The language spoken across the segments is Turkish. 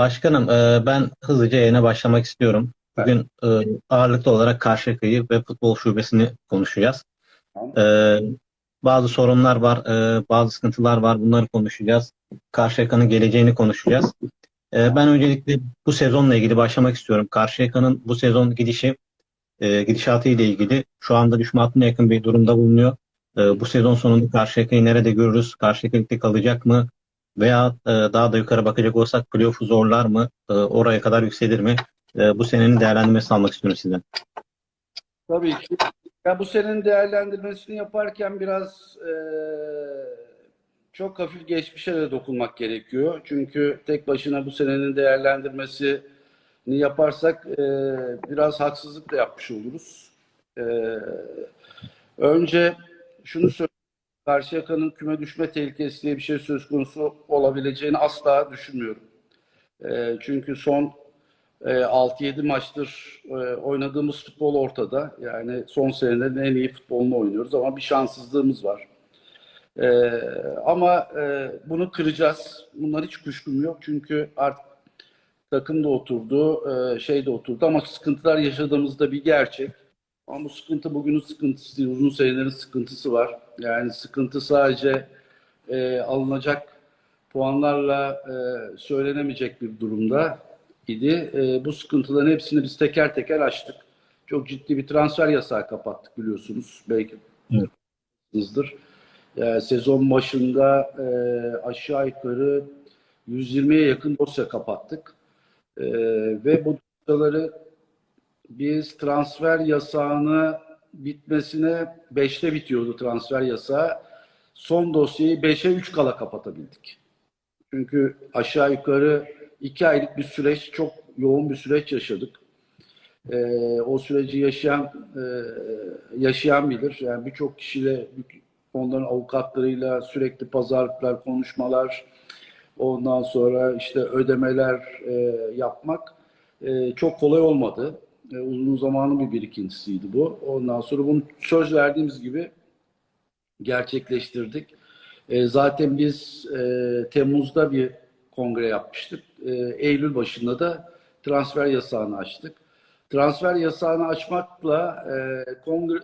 Başkanım, e, ben hızlıca yayına başlamak istiyorum. Bugün e, ağırlıklı olarak Karşıyaka'yı ve futbol şubesini konuşacağız. E, bazı sorunlar var, bazı sıkıntılar var. Bunları konuşacağız. Karşıyaka'nın geleceğini konuşacağız. Ben öncelikle bu sezonla ilgili başlamak istiyorum. Karşıyaka'nın bu sezon gidişi, gidişatı ile ilgili şu anda düşme hattına yakın bir durumda bulunuyor. Bu sezon sonunda Karşıyaka'yı nerede görürüz? Karşıyaka kalacak mı? Veya e, daha da yukarı bakacak olsak playoff'u zorlar mı? E, oraya kadar yükselir mi? E, bu senenin değerlendirmesini almak istiyorum sizden. Tabii ki. Ya bu senin değerlendirmesini yaparken biraz e, çok hafif geçmişe de dokunmak gerekiyor. Çünkü tek başına bu senenin değerlendirmesini yaparsak e, biraz haksızlık da yapmış oluruz. E, önce şunu söyleyeyim. Karşıyaka'nın küme düşme tehlikesi diye bir şey söz konusu olabileceğini asla düşünmüyorum. E, çünkü son e, 6-7 maçtır e, oynadığımız futbol ortada. Yani son senelerin en iyi futbolunu oynuyoruz ama bir şanssızlığımız var. E, ama e, bunu kıracağız. Bunlar hiç kuşkum yok. Çünkü artık takım da oturdu, e, şey de oturdu ama sıkıntılar yaşadığımızda bir gerçek. Ama bu sıkıntı bugünün sıkıntısı değil, uzun senelerin sıkıntısı var. Yani sıkıntı sadece e, alınacak puanlarla e, söylenemeyecek bir durumda idi. E, bu sıkıntıların hepsini biz teker teker açtık. Çok ciddi bir transfer yasağı kapattık biliyorsunuz. Belki Evet. biliyorsunuzdur. E, sezon başında e, aşağı yukarı 120'ye yakın dosya kapattık. E, ve bu dosyaları biz transfer yasağını bitmesine 5'te bitiyordu transfer yasağı. Son dosyayı 5'e 3 kala kapatabildik. Çünkü aşağı yukarı iki aylık bir süreç, çok yoğun bir süreç yaşadık. Ee, o süreci yaşayan e, yaşayan bilir. Yani birçok kişiyle, onların avukatlarıyla sürekli pazarlıklar, konuşmalar, ondan sonra işte ödemeler e, yapmak e, çok kolay olmadı. E, uzun zamanın bir birikintisiydi bu. Ondan sonra bunu söz verdiğimiz gibi gerçekleştirdik. E, zaten biz e, Temmuz'da bir kongre yapmıştık. Eylül başında da transfer yasağını açtık. Transfer yasağını açmakla kongre,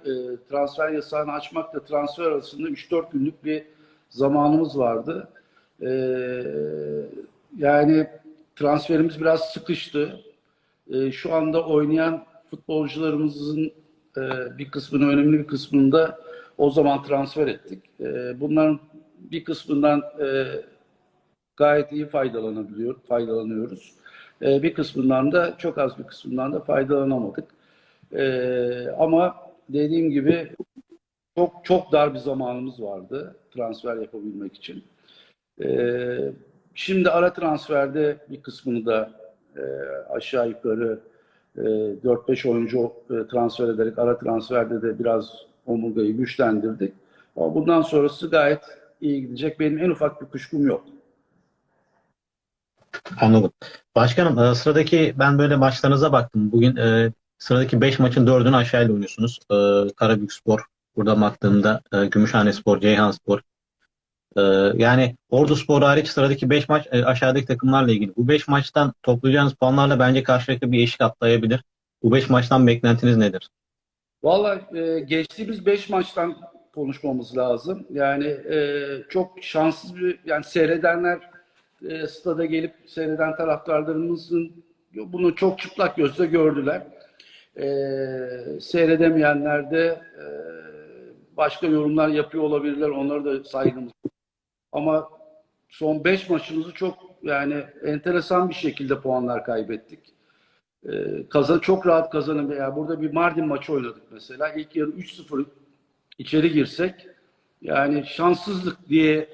transfer yasağını açmakla transfer arasında 3-4 günlük bir zamanımız vardı. Yani transferimiz biraz sıkıştı. E, şu anda oynayan futbolcularımızın e, bir kısmını, önemli bir kısmını da o zaman transfer ettik. E, bunların bir kısmından e, gayet iyi faydalanabiliyor, faydalanıyoruz. E, bir kısmından da çok az bir kısmından da faydalanamadık. Ama dediğim gibi çok çok dar bir zamanımız vardı transfer yapabilmek için. Şimdi ara transferde bir kısmını da e, aşağı yukarı e, 4-5 oyuncu e, transfer ederek ara transferde de biraz omurgayı güçlendirdik. Ama bundan sonrası gayet iyi gidecek. Benim en ufak bir kuşkum yok. Anladım. Başkanım, e, sıradaki ben böyle maçlarınıza baktım. Bugün e, sıradaki 5 maçın 4'ünü aşağıyla oynuyorsunuz. E, Karabükspor, burada baktığımda e, Gümüşhanespor, Ceyhanspor. E, yani Orduspor hariç sıradaki 5 maç e, aşağıdaki takımlarla ilgili. Bu 5 maçtan toplayacağınız puanlarla bence karşılıklı bir eşik atlayabilir. Bu 5 maçtan beklentiniz nedir? Vallahi e, geçtiğimiz 5 maçtan konuşmamız lazım. Yani e, çok şanssız bir yani seyredenler e, stada gelip seyreden taraftarlarımızın bunu çok çıplak gözle gördüler. E, seyredemeyenler de e, başka yorumlar yapıyor olabilirler. Onları da saygımız. Ama son 5 maçımızı çok yani enteresan bir şekilde puanlar kaybettik. Ee, kazan çok rahat kazanım. Yani burada bir Mardin maçı oynadık mesela. İlk yarı 3-0 içeri girsek yani şanssızlık diye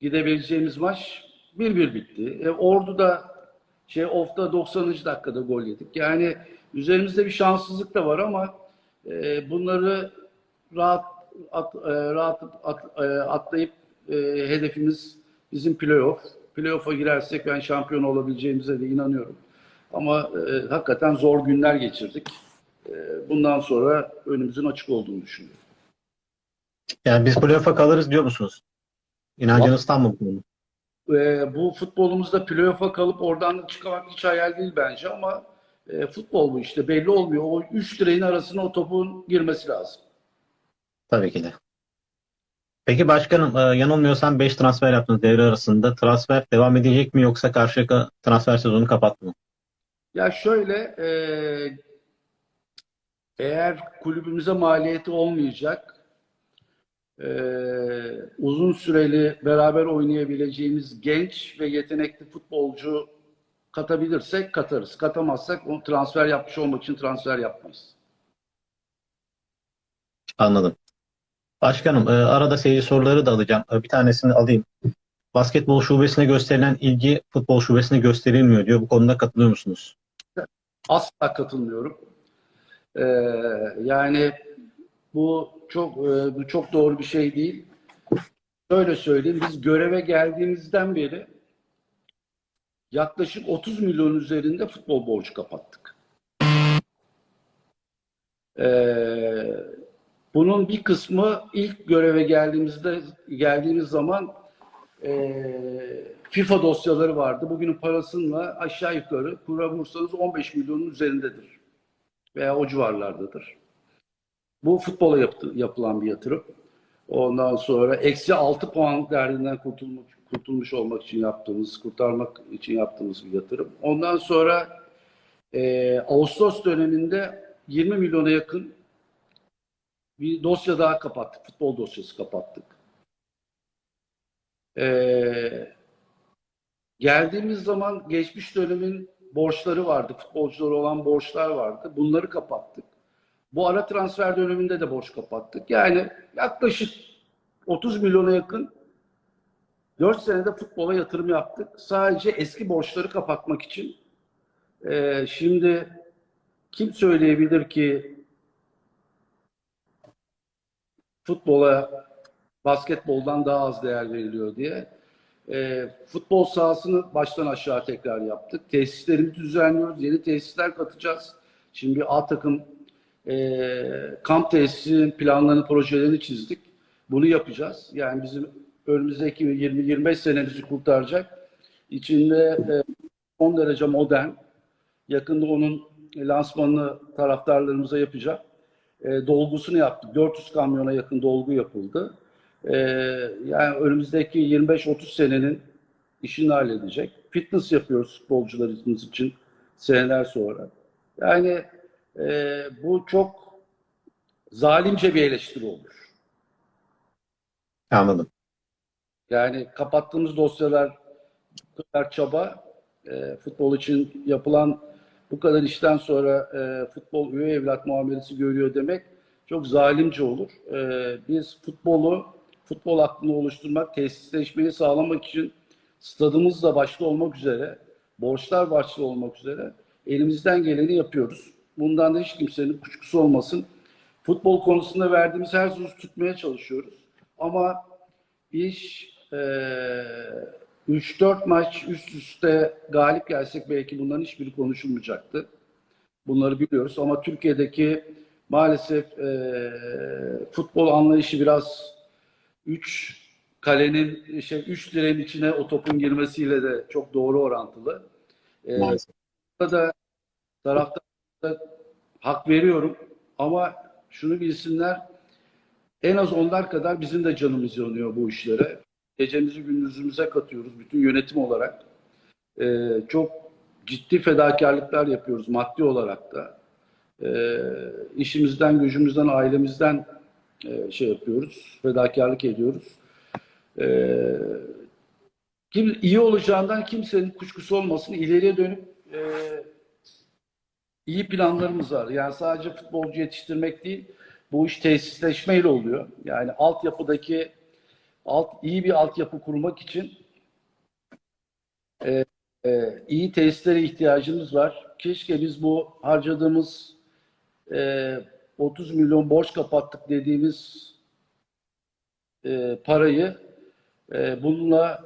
gidebileceğimiz maç 1-1 bitti. E, Ordu da şey off'ta 90. dakikada gol yedik. Yani üzerimizde bir şanssızlık da var ama e, bunları rahat at, e, rahat at, e, atlayıp e, hedefimiz bizim playoff. Playoff'a girersek ben şampiyon olabileceğimize de inanıyorum. Ama e, hakikaten zor günler geçirdik. E, bundan sonra önümüzün açık olduğunu düşünüyorum. Yani biz playoff'a kalırız diyor musunuz? İnancınız tam mı bu konuda? e, bu futbolumuzda playoff'a kalıp oradan çıkmak hiç hayal değil bence ama e, futbol bu işte belli olmuyor. O üç direğin arasına o topun girmesi lazım. Tabii ki de. Peki başkanım e, yanılmıyorsam 5 transfer yaptınız devre arasında. Transfer devam edecek mi yoksa Karşıyaka transfer sezonu kapattı mı? Ya şöyle e, eğer kulübümüze maliyeti olmayacak e, uzun süreli beraber oynayabileceğimiz genç ve yetenekli futbolcu katabilirsek katarız. Katamazsak onu transfer yapmış olmak için transfer yapmayız. Anladım. Başkanım e, arada seyirci soruları da alacağım. E, Bir tanesini alayım. Basketbol şubesine gösterilen ilgi futbol şubesine gösterilmiyor diyor. Bu konuda katılıyor musunuz? Asla katılmıyorum. Ee, yani bu çok e, bu çok doğru bir şey değil. Şöyle söyleyeyim, biz göreve geldiğimizden beri yaklaşık 30 milyon üzerinde futbol borcu kapattık. Bunun bir kısmı ilk göreve geldiğimizde geldiğimiz zaman e, FIFA dosyaları vardı. Bugünün parasıyla aşağı yukarı kura vursanız 15 milyonun üzerindedir. Veya o civarlardadır. Bu futbola yaptı, yapılan bir yatırım. Ondan sonra eksi 6 puan derdinden kurtulmuş, kurtulmuş olmak için yaptığımız, kurtarmak için yaptığımız bir yatırım. Ondan sonra e, Ağustos döneminde 20 milyona yakın bir dosya daha kapattık. Futbol dosyası kapattık. Ee, geldiğimiz zaman geçmiş dönemin borçları vardı. Futbolculara olan borçlar vardı. Bunları kapattık. Bu ara transfer döneminde de borç kapattık. Yani yaklaşık 30 milyona yakın 4 senede futbola yatırım yaptık. Sadece eski borçları kapatmak için. Ee, şimdi kim söyleyebilir ki futbola basketboldan daha az değer veriliyor diye. E, futbol sahasını baştan aşağı tekrar yaptık. Tesislerimizi düzenliyoruz. Yeni tesisler katacağız. Şimdi A takım e, kamp tesisinin planlarını, projelerini çizdik. Bunu yapacağız. Yani bizim önümüzdeki 20-25 senemizi kurtaracak. İçinde e, son derece modern. Yakında onun lansmanını taraftarlarımıza yapacak. E, dolgusunu yaptık. 400 kamyona yakın dolgu yapıldı. E, yani önümüzdeki 25-30 senenin işini halledecek. Fitness yapıyoruz futbolcularımız için seneler sonra. Yani e, bu çok zalimce bir eleştiri olur. Anladım. Yani kapattığımız dosyalar bu kadar çaba e, futbol için yapılan bu kadar işten sonra e, futbol üye evlat muamelesi görüyor demek çok zalimce olur. E, biz futbolu, futbol aklını oluşturmak, tesisleşmeyi sağlamak için stadımız da başta olmak üzere, borçlar başta olmak üzere elimizden geleni yapıyoruz. Bundan da hiç kimsenin kuşkusu olmasın. Futbol konusunda verdiğimiz her sözü tutmaya çalışıyoruz. Ama iş e, 3-4 maç üst üste galip gelsek belki bunların hiçbiri konuşulmayacaktı. Bunları biliyoruz ama Türkiye'deki maalesef e, futbol anlayışı biraz 3 kalenin şey 3 direğin içine o topun girmesiyle de çok doğru orantılı. E, Maalesef. burada taraftarlara hak veriyorum ama şunu bilsinler en az onlar kadar bizim de canımız yanıyor bu işlere. Gecemizi gündüzümüze katıyoruz bütün yönetim olarak. Ee, çok ciddi fedakarlıklar yapıyoruz maddi olarak da. Ee, işimizden, gücümüzden, ailemizden e, şey yapıyoruz, fedakarlık ediyoruz. Ee, kim, iyi olacağından kimsenin kuşkusu olmasın. İleriye dönüp e, iyi planlarımız var. Yani sadece futbolcu yetiştirmek değil, bu iş tesisleşmeyle oluyor. Yani altyapıdaki alt iyi bir altyapı kurmak için e, e, iyi tesislere ihtiyacımız var. Keşke biz bu harcadığımız e, 30 milyon borç kapattık dediğimiz e, parayı e, bununla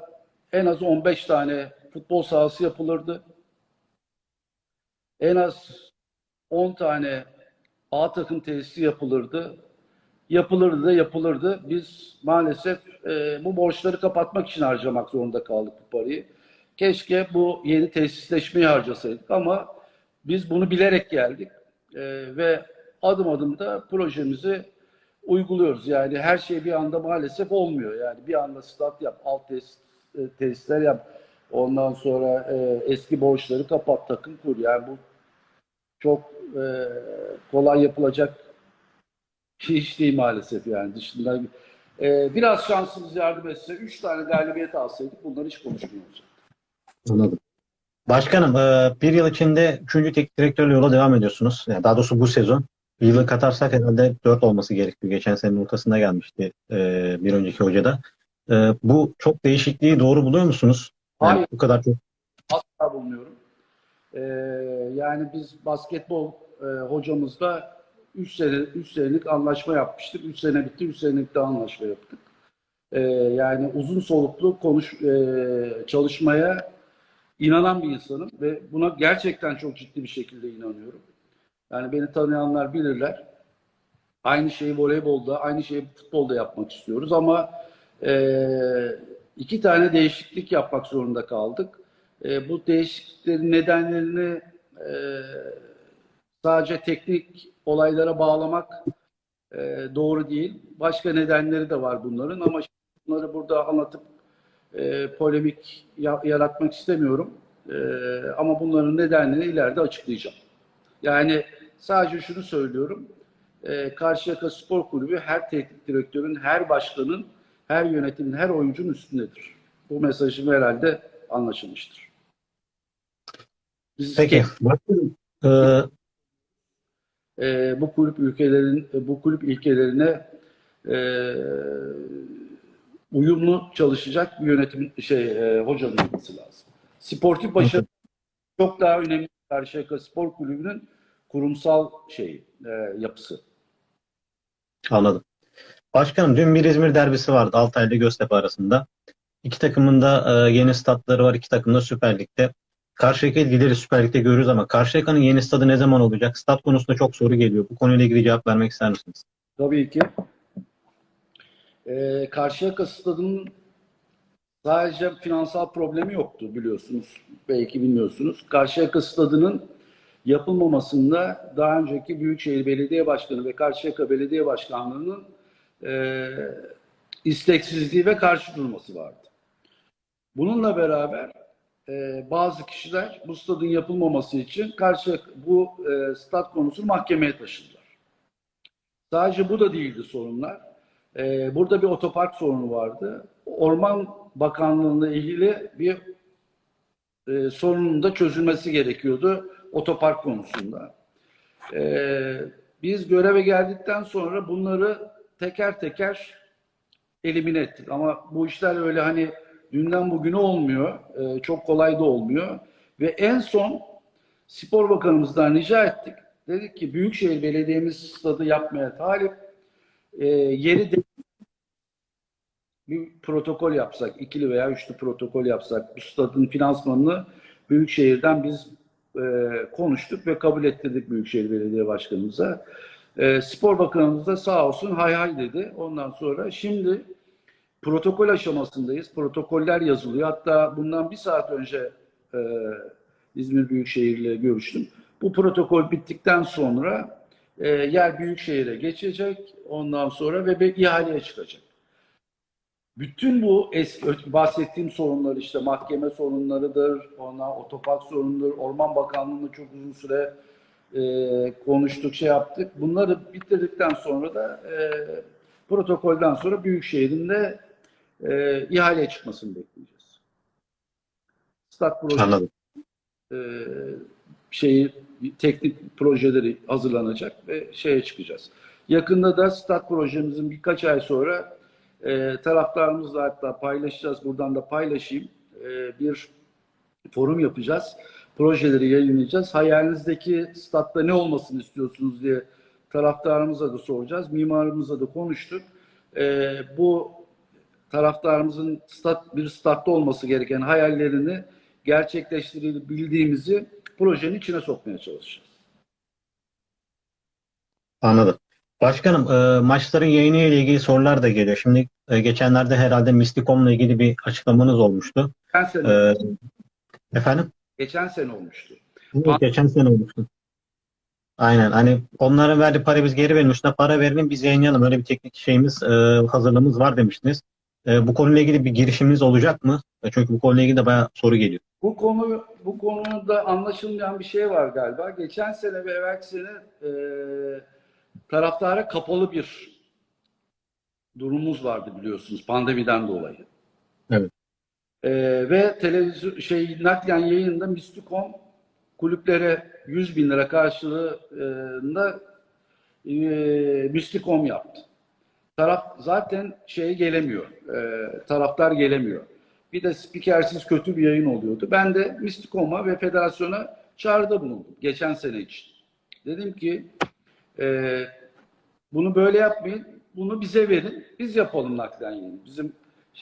en az 15 tane futbol sahası yapılırdı. En az 10 tane A takım tesisi yapılırdı. Yapılırdı yapılırdı. Biz maalesef e, bu borçları kapatmak için harcamak zorunda kaldık bu parayı. Keşke bu yeni tesisleşmeyi harcasaydık ama biz bunu bilerek geldik E, ve adım adım da projemizi uyguluyoruz. Yani her şey bir anda maalesef olmuyor. Yani bir anda stat yap, alt tesis, e, tesisler yap, ondan sonra e, eski borçları kapat, takım kur. Yani bu çok e, kolay yapılacak iş değil maalesef yani dışında. E, biraz şansımız yardım etse, üç tane galibiyet alsaydık bunları hiç konuşmuyoruz. Anladım. Başkanım, e, bir yıl içinde 3. teknik direktörle yola devam ediyorsunuz. Yani daha doğrusu bu sezon. Bir yılı katarsak herhalde 4 olması gerekiyor. Geçen senenin ortasında gelmişti e, bir önceki hocada. E, bu çok değişikliği doğru buluyor musunuz? Yani Hayır. bu kadar çok Asla bulmuyorum. Ee, yani biz basketbol e, hocamızla 3 sene 3 senelik anlaşma yapmıştık. 3 sene bitti, 3 senelik daha anlaşma yaptık. Ee, yani uzun soluklu konuş e, çalışmaya inanan bir insanım ve buna gerçekten çok ciddi bir şekilde inanıyorum. Yani beni tanıyanlar bilirler. Aynı şeyi voleybolda, aynı şeyi futbolda yapmak istiyoruz ama e, iki tane değişiklik yapmak zorunda kaldık. E, bu değişikliklerin nedenlerini e, sadece teknik olaylara bağlamak e, doğru değil. Başka nedenleri de var bunların ama bunları burada anlatıp e, polemik ya- yaratmak istemiyorum. E, ama bunların nedenlerini ileride açıklayacağım. Yani sadece şunu söylüyorum. E, Karşıyaka Spor Kulübü her teknik direktörün, her başkanın, her yönetimin, her oyuncunun üstündedir. Bu mesajım herhalde anlaşılmıştır. Biz Peki. Başkanım, e, bu kulüp ülkelerin bu kulüp ilkelerine e, uyumlu çalışacak bir yönetim şey e, hocanın olması lazım. Sportif başarı çok daha önemli Karşıyaka Spor Kulübü'nün kurumsal şeyi e, yapısı. Anladım. Başkanım dün bir İzmir derbisi vardı Altay ile Göztepe arasında. İki takımın da e, yeni statları var. İki takım da Süper Lig'de. Karşıyaka ilgileri Süper Lig'de görürüz ama Karşıyaka'nın yeni stadı ne zaman olacak? Stat konusunda çok soru geliyor. Bu konuyla ilgili cevap vermek ister misiniz? Tabii ki. Ee, Karşıyaka Stadı'nın sadece finansal problemi yoktu biliyorsunuz. Belki bilmiyorsunuz. Karşıyaka Stadı'nın yapılmamasında daha önceki Büyükşehir Belediye Başkanı ve Karşıyaka Belediye Başkanlığı'nın e, isteksizliği ve karşı durması vardı. Bununla beraber e, bazı kişiler bu stadın yapılmaması için karşı bu e, stat konusunu mahkemeye taşıdılar. Sadece bu da değildi sorunlar. Ee, burada bir otopark sorunu vardı. Orman Bakanlığı'na ilgili bir e, sorunun da çözülmesi gerekiyordu otopark konusunda. Ee, biz göreve geldikten sonra bunları teker teker elimine ettik. Ama bu işler öyle hani dünden bugüne olmuyor. Ee, çok kolay da olmuyor. Ve en son Spor Bakanımızdan rica ettik. Dedik ki Büyükşehir Belediye'miz stadı yapmaya talip. E, yeri de bir protokol yapsak, ikili veya üçlü protokol yapsak, bu stadın finansmanını Büyükşehir'den biz e, konuştuk ve kabul ettirdik Büyükşehir Belediye Başkanımıza. E, Spor Bakanımız da sağ olsun hay hay dedi. Ondan sonra şimdi protokol aşamasındayız. Protokoller yazılıyor. Hatta bundan bir saat önce e, İzmir Büyükşehir ile görüştüm. Bu protokol bittikten sonra e, yer Büyükşehir'e geçecek. Ondan sonra ve ihaleye çıkacak. Bütün bu eski bahsettiğim sorunlar işte mahkeme sorunlarıdır, ona otopark sorunları, Orman Bakanlığı'nda çok uzun süre e, konuştuk, şey yaptık. Bunları bitirdikten sonra da e, protokolden sonra Büyükşehir'in de e, ihaleye çıkmasını bekleyeceğiz. Stat projesi e, şeyi teknik projeleri hazırlanacak ve şeye çıkacağız. Yakında da stat projemizin birkaç ay sonra e, taraftarımızla hatta paylaşacağız. Buradan da paylaşayım. E, bir forum yapacağız. Projeleri yayınlayacağız. Hayalinizdeki statta ne olmasını istiyorsunuz diye taraftarımıza da soracağız. Mimarımızla da konuştuk. E, bu taraftarımızın stat, bir statta olması gereken hayallerini gerçekleştirebildiğimizi projenin içine sokmaya çalışacağız. Anladım. Başkanım, e, maçların yayını ile ilgili sorular da geliyor. Şimdi e, geçenlerde herhalde Misticom'la ilgili bir açıklamanız olmuştu. Geçen sene, E, efendim? geçen sene olmuştu. Evet, geçen sene olmuştu. Aynen. Hani onların verdiği para biz geri verelim. Üstüne para verelim biz yayınlayalım. Öyle bir teknik şeyimiz, e, hazırlığımız var demiştiniz. E, bu konuyla ilgili bir girişiminiz olacak mı? Çünkü bu konuyla ilgili de bayağı soru geliyor. Bu konu bu konuda anlaşılmayan bir şey var galiba. Geçen sene ve evvelki sene e, taraftara kapalı bir durumumuz vardı biliyorsunuz pandemiden dolayı. Evet. E, ve televizyon şey naklen yayında Misticom kulüplere 100 bin lira karşılığında e, Misticom yaptı. Taraf zaten şeye gelemiyor. E, taraftar gelemiyor. Bir de spikersiz kötü bir yayın oluyordu. Ben de Misticom'a ve federasyona çağrıda bulundum geçen sene için. Dedim ki e, bunu böyle yapmayın. Bunu bize verin. Biz yapalım naklen yayını. Bizim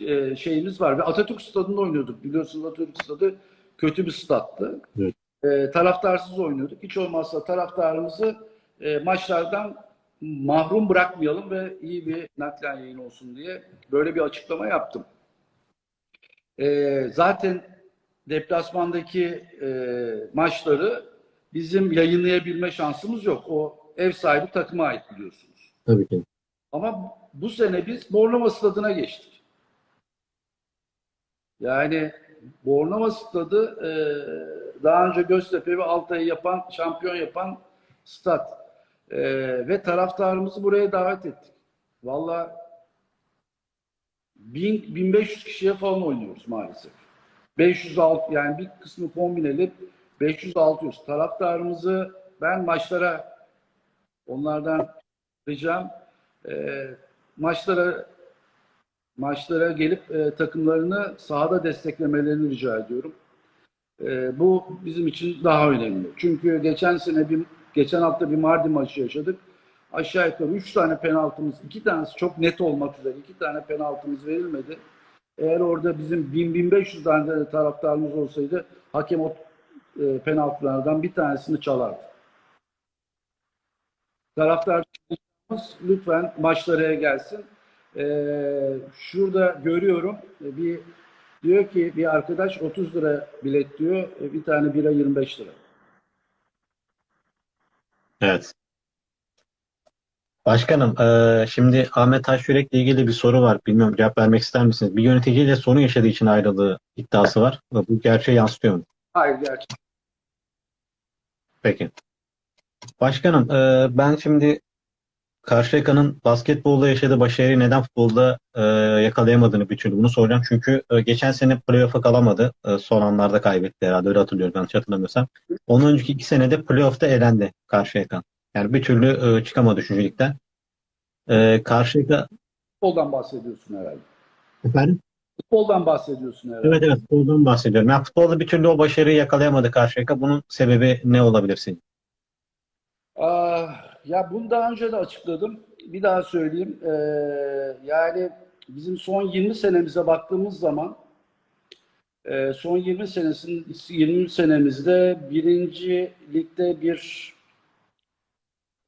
e, şeyimiz var. Ve Atatürk Stadı'nda oynuyorduk. Biliyorsunuz Atatürk Stadı kötü bir stattı. Evet. E, taraftarsız oynuyorduk. Hiç olmazsa taraftarımızı e, maçlardan mahrum bırakmayalım ve iyi bir naklen yayın olsun diye böyle bir açıklama yaptım. E, zaten deplasmandaki e, maçları bizim yayınlayabilme şansımız yok. O ev sahibi takıma ait biliyorsunuz. Tabii ki. Ama bu sene biz Bornova Stadı'na geçtik. Yani Bornova Stadı e, daha önce Göztepe ve Altay'ı yapan, şampiyon yapan stat. E, ve taraftarımızı buraya davet ettik. Valla 1000, 1500 kişiye falan oynuyoruz maalesef. 506 yani bir kısmı kombineli 500-600 taraftarımızı ben maçlara onlardan ricam e, maçlara maçlara gelip e, takımlarını sahada desteklemelerini rica ediyorum. E, bu bizim için daha önemli. Çünkü geçen sene bir geçen hafta bir Mardin maçı yaşadık. Aşağı yukarı 3 tane penaltımız, 2 tanesi çok net olmak üzere 2 tane penaltımız verilmedi. Eğer orada bizim 1000-1500 tane de taraftarımız olsaydı hakem o e, penaltılardan bir tanesini çalardı. Taraftarımız lütfen maçlara gelsin. Ee, şurada görüyorum e, bir diyor ki bir arkadaş 30 lira bilet diyor. e, Bir tane bira 25 lira. Evet. Başkanım, e, şimdi Ahmet Taşyürek'le ilgili bir soru var. Bilmiyorum cevap vermek ister misiniz? Bir yöneticiyle sorun yaşadığı için ayrıldığı iddiası var. Bu gerçeği yansıtıyor mu? Hayır gerçekten. Peki. Başkanım, e, ben şimdi Karşıyaka'nın basketbolda yaşadığı başarıyı neden futbolda e, yakalayamadığını bir türlü bunu soracağım. Çünkü e, geçen sene playoff'a kalamadı. E, son anlarda kaybetti herhalde. Öyle hatırlıyorum yanlış hatırlamıyorsam. Onun önceki iki senede playoff'ta elendi Karşıyaka. Yani bir türlü e, çıkamadı üçüncülükten. E, Karşıyaka Futboldan bahsediyorsun herhalde. efendim? Futboldan bahsediyorsun herhalde. Evet evet futboldan bahsediyorum. Yani futbolda bir türlü o başarıyı yakalayamadı Karşıyaka. Bunun sebebi ne olabilir sizce? Aa, ya bunu daha önce de açıkladım. Bir daha söyleyeyim. Ee, yani bizim son 20 senemize baktığımız zaman e, son 20 senesinin 20 senemizde birinci ligde bir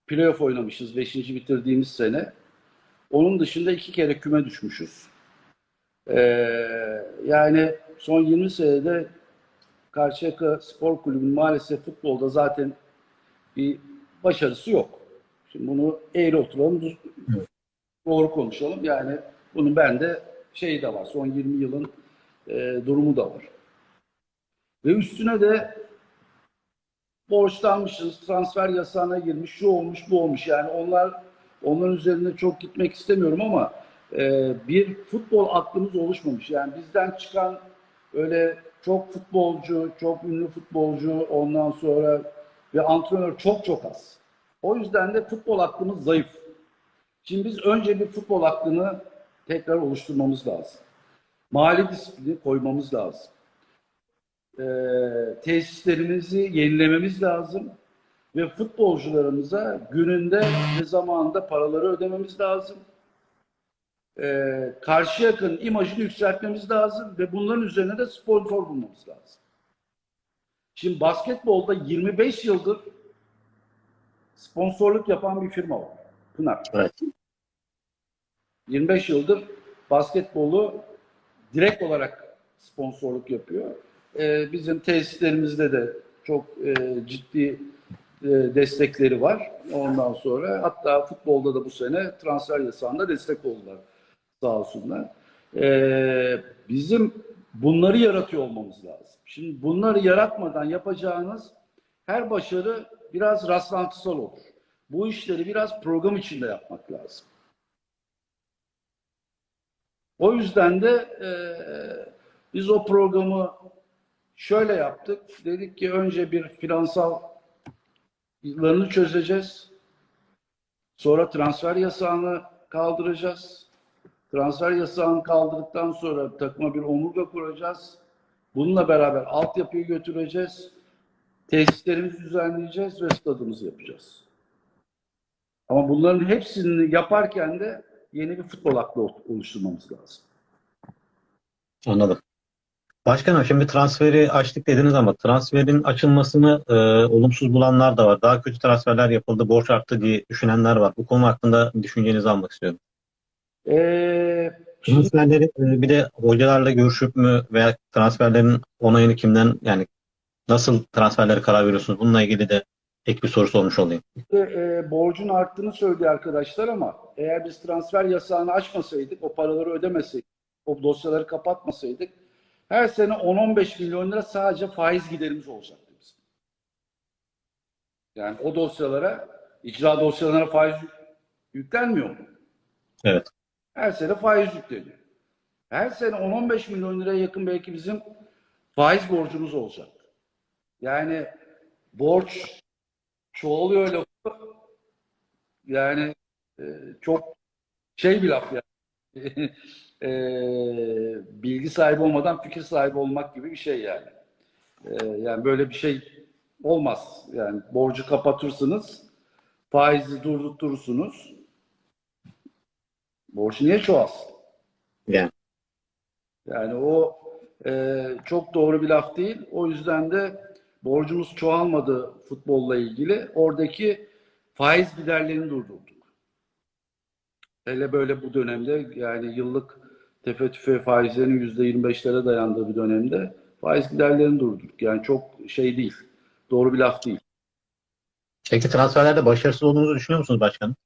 playoff oynamışız 5. bitirdiğimiz sene. Onun dışında iki kere küme düşmüşüz. Ee, yani son 20 senede Karşıyaka Spor Kulübü'nün maalesef futbolda zaten bir başarısı yok. Şimdi bunu eğri oturalım, düz- Evet. doğru konuşalım. Yani bunun bende şeyi de var. Son 20 yılın e, durumu da var. Ve üstüne de borçlanmışız, transfer yasağına girmiş, şu olmuş, bu olmuş. Yani onlar onların üzerine çok gitmek istemiyorum ama e, bir futbol aklımız oluşmamış. Yani bizden çıkan öyle çok futbolcu, çok ünlü futbolcu, ondan sonra ve antrenör çok çok az. O yüzden de futbol aklımız zayıf. Şimdi biz önce bir futbol aklını tekrar oluşturmamız lazım. Mali disiplini koymamız lazım. Ee, tesislerimizi yenilememiz lazım. Ve futbolcularımıza gününde ve zamanında paraları ödememiz lazım. Ee, karşı yakın imajını yükseltmemiz lazım ve bunların üzerine de sponsor bulmamız lazım. Şimdi basketbolda 25 yıldır sponsorluk yapan bir firma var. Pınar. Evet. 25 yıldır basketbolu direkt olarak sponsorluk yapıyor. Ee, bizim tesislerimizde de çok e, ciddi e, destekleri var. Ondan sonra hatta futbolda da bu sene transfer yasağında destek oldular sağ olsunlar. Ee, bizim bunları yaratıyor olmamız lazım. Şimdi bunları yaratmadan yapacağınız her başarı biraz rastlantısal olur. Bu işleri biraz program içinde yapmak lazım. O yüzden de e, biz o programı şöyle yaptık. Dedik ki önce bir finansal yıllarını çözeceğiz. Sonra transfer yasağını kaldıracağız. Transfer yasağını kaldırdıktan sonra takıma bir omurga kuracağız. Bununla beraber altyapıyı götüreceğiz. Tesislerimizi düzenleyeceğiz ve stadımızı yapacağız. Ama bunların hepsini yaparken de yeni bir futbol aklı oluşturmamız lazım. Anladım. Başkanım şimdi transferi açtık dediniz ama transferin açılmasını e, olumsuz bulanlar da var. Daha kötü transferler yapıldı, borç arttı diye düşünenler var. Bu konu hakkında düşüncenizi almak istiyorum. Ee, Transferleri e, bir de hocalarla görüşüp mü veya transferlerin onayını kimden yani nasıl transferlere karar veriyorsunuz? Bununla ilgili de ek bir soru sormuş olayım. e, borcun arttığını söylüyor arkadaşlar ama eğer biz transfer yasağını açmasaydık, o paraları ödemeseydik, o dosyaları kapatmasaydık her sene 10-15 milyon lira sadece faiz giderimiz olacaktı bizim. Yani o dosyalara, icra dosyalarına faiz yük- yüklenmiyor mu? Evet. Her sene faiz yükleniyor. Her sene 10-15 milyon liraya yakın belki bizim faiz borcumuz olacak. Yani borç çoğalıyor lafı. Yani e, çok şey bir laf yani. E, bilgi sahibi olmadan fikir sahibi olmak gibi bir şey yani. E, yani böyle bir şey olmaz. Yani borcu kapatırsınız, faizi durdurtursunuz. Borç niye çoğalsın? Yani Yani o e, çok doğru bir laf değil. O yüzden de borcumuz çoğalmadı futbolla ilgili. Oradaki faiz giderlerini durdurduk. Hele böyle bu dönemde yani yıllık tefe tüfe faizlerin %25'lere dayandığı bir dönemde faiz giderlerini durdurduk. Yani çok şey değil. Doğru bir laf değil. peki transferlerde başarısız olduğunuzu düşünüyor musunuz başkanım?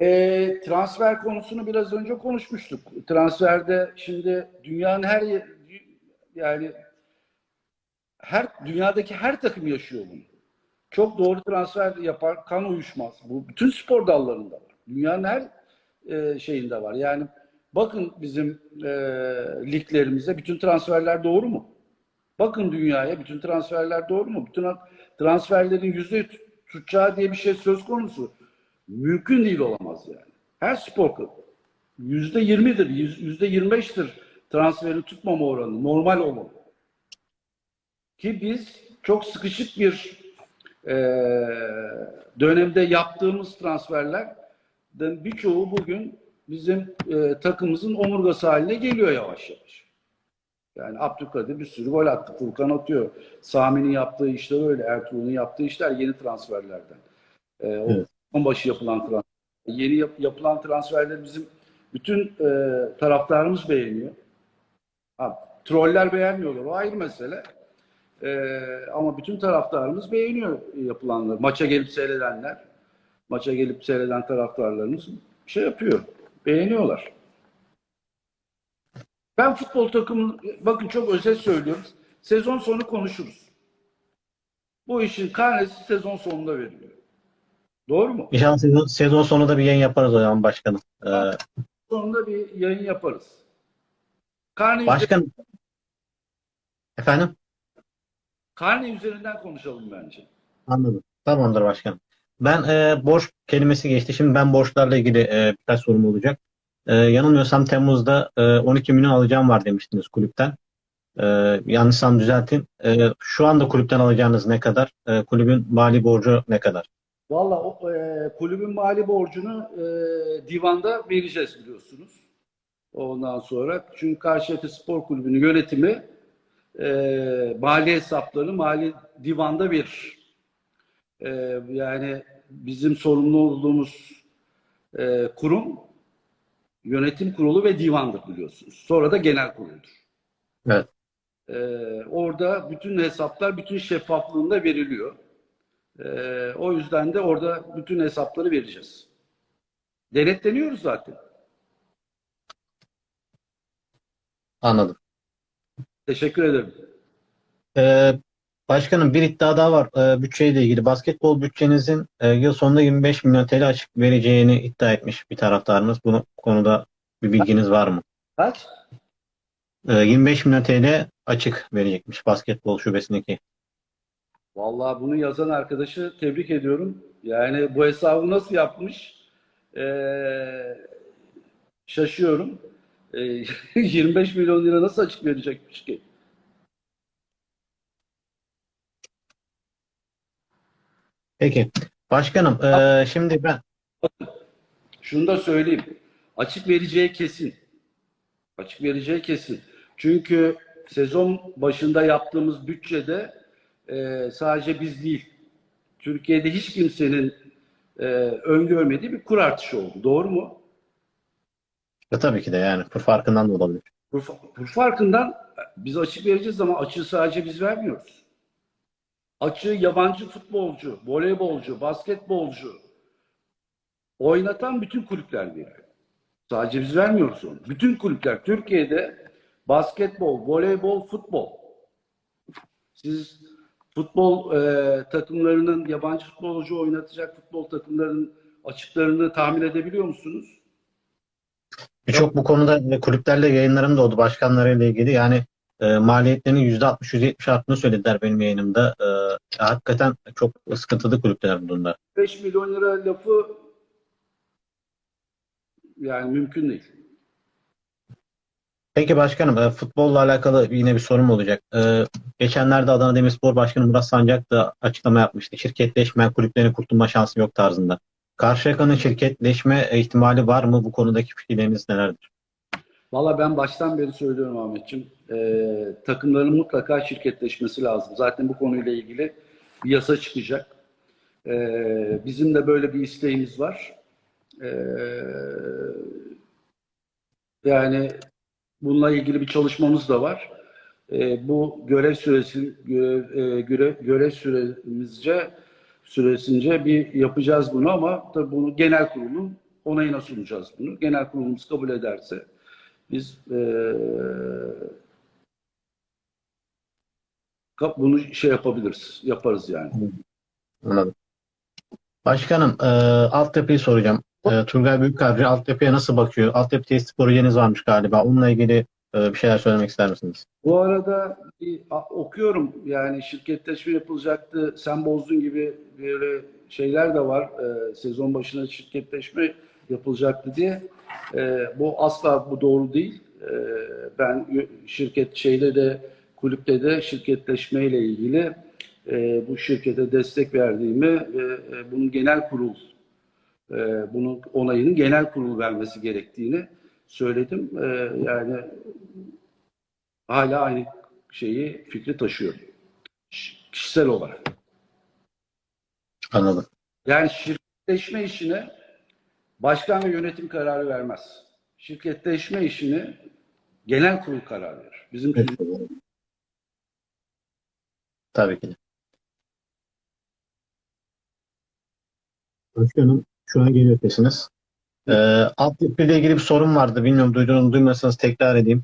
E, transfer konusunu biraz önce konuşmuştuk. Transferde şimdi dünyanın her yani her dünyadaki her takım yaşıyor bunu. Çok doğru transfer yapar, kan uyuşmaz. Bu bütün spor dallarında var. Dünyanın her e, şeyinde var. Yani bakın bizim e, liglerimize bütün transferler doğru mu? Bakın dünyaya bütün transferler doğru mu? Bütün transferlerin yüzde tutacağı diye bir şey söz konusu. Mümkün değil olamaz yani. Her spor yüzde yirmidir, yüzde yirmi beştir transferi tutmama oranı. Normal olmalı. Ki biz çok sıkışık bir e, dönemde yaptığımız transferlerden birçoğu bugün bizim e, takımımızın omurgası haline geliyor yavaş yavaş. Yani Abdülkadir bir sürü gol attı. Furkan atıyor. Sami'nin yaptığı işler öyle. Ertuğrul'un yaptığı işler yeni transferlerden. E, o Evet. on başı yapılan transfer. Yeni yap- yapılan transferleri bizim bütün e, taraftarımız beğeniyor. Ha, troller beğenmiyorlar. O ayrı mesele. E, ama bütün taraftarımız beğeniyor yapılanları. Maça gelip seyredenler, maça gelip seyreden taraftarlarımız şey yapıyor. Beğeniyorlar. Ben futbol takımı, bakın çok özel söylüyorum. Sezon sonu konuşuruz. Bu işin karnesi sezon sonunda veriliyor. Doğru mu? İnşallah sezon, sezon sonu da bir yayın yaparız o zaman başkanım. Ee, Sonunda bir yayın yaparız. Karne, başkan efendim karne üzerinden konuşalım bence. anladım. Tamamdır başkanım. Ben e, borç kelimesi geçti. Şimdi ben borçlarla ilgili e, birkaç sorum olacak. E, yanılmıyorsam Temmuz'da e, 12 milyon alacağım var demiştiniz kulüpten. E, yanlışsam düzeltin. E, şu anda kulüpten alacağınız ne kadar? E, kulübün mali borcu ne kadar? Valla e, kulübün mali borcunu e, divanda vereceğiz biliyorsunuz. Ondan sonra çünkü Karşıyaka Spor Kulübü'nün yönetimi e, mali hesaplarını mali divanda verir. E, yani bizim sorumlu olduğumuz e, kurum yönetim kurulu ve divandır biliyorsunuz. Sonra da genel kuruldur. Evet. E, orada bütün hesaplar bütün şeffaflığında veriliyor. E, o yüzden de orada bütün hesapları vereceğiz. Denetleniyoruz zaten. Anladım. Teşekkür ederim. Ee, başkanım bir iddia daha var ee, bütçeyle ilgili. Basketbol bütçenizin e, yıl sonunda 25 milyon TL açık vereceğini iddia etmiş bir taraftarınız. Bu konuda bir bilginiz var mı? Kaç? Ee, 25 milyon TL açık verecekmiş basketbol şubesindeki. Vallahi bunu yazan arkadaşı tebrik ediyorum. Yani bu hesabı nasıl yapmış? Ee, şaşıyorum. Ee, 25 milyon lira nasıl açık verecekmiş ki? Peki. Başkanım ee, şimdi ben Şunu da söyleyeyim. Açık vereceği kesin. Açık vereceği kesin. Çünkü sezon başında yaptığımız bütçede e, sadece biz değil, Türkiye'de hiç kimsenin e, öngörmediği bir kur artışı oldu. Doğru mu? E, tabii ki de yani kur farkından da olabilir. Kur, kur farkından biz açık vereceğiz ama açığı sadece biz vermiyoruz. Açığı yabancı futbolcu, voleybolcu, basketbolcu oynatan bütün kulüpler veriyor. Sadece biz vermiyoruz onu. Bütün kulüpler Türkiye'de basketbol, voleybol, futbol. Siz futbol e, takımlarının yabancı futbolcu oynatacak futbol takımlarının açıklarını tahmin edebiliyor musunuz? Birçok bu konuda kulüplerle yayınlarım da oldu başkanlarıyla ilgili. Yani e, maliyetlerinin %60-%70 arttığını söylediler benim yayınımda. E, hakikaten çok sıkıntılı kulüpler bu durumda. 5 milyon lira lafı yani mümkün değil. Peki başkanım, e, futbolla alakalı yine bir sorum olacak. E, geçenlerde Adana Demirspor Başkanı Murat Sancak da açıklama yapmıştı. Şirketleşmeyen kulüplerin kurtulma şansı yok tarzında. Karşıyaka'nın şirketleşme ihtimali var mı? Bu konudaki fikirleriniz nelerdir? Valla ben baştan beri söylüyorum Ahmetciğim. Ee, takımların mutlaka şirketleşmesi lazım. Zaten bu konuyla ilgili bir yasa çıkacak. Ee, bizim de böyle bir isteğimiz var. Ee, yani bununla ilgili bir çalışmamız da var. Ee, bu görev süresi e, görev, görev süremizce süresince bir yapacağız bunu ama tabii bunu genel kurulun onayına sunacağız bunu. Genel kurulumuz kabul ederse biz kap- bunu şey yapabiliriz, yaparız yani. Anladım. Başkanım, e, altyapıyı soracağım. E, Turgay Büyükkalcı altyapıya nasıl bakıyor? Altyapı tesis projeniz varmış galiba. Onunla ilgili e, bir şeyler söylemek ister misiniz? Bu arada okuyorum yani şirketleşme yapılacaktı, sen bozdun gibi böyle şeyler de var. Eee, sezon başına şirketleşme yapılacaktı diye. Eee, bu asla bu doğru değil. Ben şirket şeyde de kulüpte de şirketleşme ile ilgili eee, bu şirkete destek verdiğimi ve e, bunun genel kurul e, bunun onayının genel kurul vermesi gerektiğini söyledim. E, yani hala aynı şeyi fikri taşıyorum. Kişisel olarak. Anladım. Yani şirketleşme işine başkan ve yönetim kararı vermez. Şirketleşme işini genel kurul karar verir. Bizim Tabii ki de. Başkanım, şu an geliyor sesiniz. E, altyapı ile ilgili bir sorun vardı. Bilmiyorum duyduğunuz duymasanız tekrar edeyim.